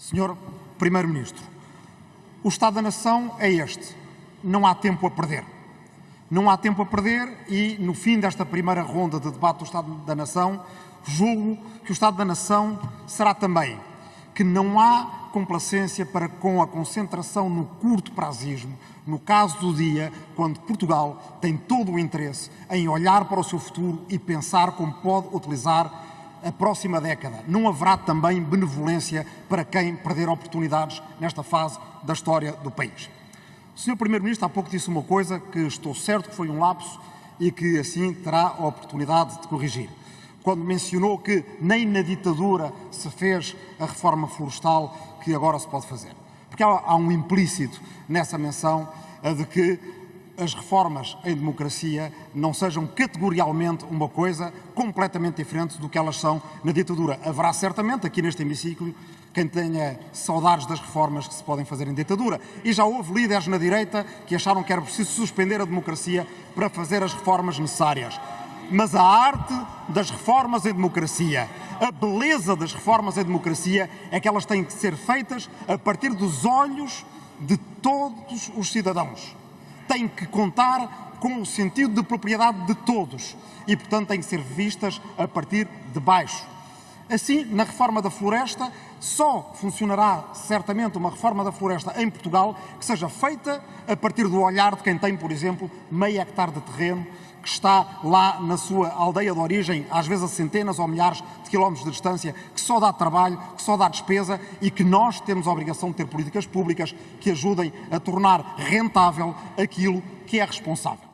Senhor Primeiro-Ministro, o Estado da Nação é este. Não há tempo a perder. Não há tempo a perder e, no fim desta primeira ronda de debate do Estado da Nação, julgo que o Estado da Nação será também que não há complacência para com a concentração no curto prazismo, no caso do dia, quando Portugal tem todo o interesse em olhar para o seu futuro e pensar como pode utilizar a próxima década. Não haverá também benevolência para quem perder oportunidades nesta fase da história do país. O Sr. Primeiro-Ministro há pouco disse uma coisa que estou certo que foi um lapso e que assim terá a oportunidade de corrigir. Quando mencionou que nem na ditadura se fez a reforma florestal que agora se pode fazer. Porque há, um implícito nessa menção de que as reformas em democracia não sejam categorialmente uma coisa completamente diferente do que elas são na ditadura. Haverá certamente aqui neste hemiciclo quem tenha saudades das reformas que se podem fazer em ditadura. E já houve líderes na direita que acharam que era preciso suspender a democracia para fazer as reformas necessárias. Mas a arte das reformas em democracia, a beleza das reformas em democracia é que elas têm que ser feitas a partir dos olhos de todos os cidadãos têm que contar com o sentido de propriedade de todos e, portanto, têm que ser vistas a partir de baixo. Assim, na reforma da floresta, só funcionará certamente uma reforma da floresta em Portugal que seja feita a partir do olhar de quem tem, por exemplo, meio hectare de terreno que está lá na sua aldeia de origem, às vezes a centenas ou milhares de quilómetros de distância, que só dá trabalho, que só dá despesa e que nós temos a obrigação de ter políticas públicas que ajudem a tornar rentável aquilo que é responsável.